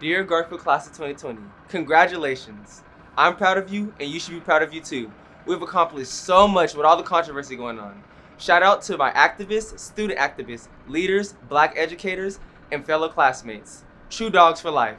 Dear Garfield Class of 2020, congratulations. I'm proud of you, and you should be proud of you too. We've accomplished so much with all the controversy going on. Shout out to my activists, student activists, leaders, black educators, and fellow classmates. True dogs for life.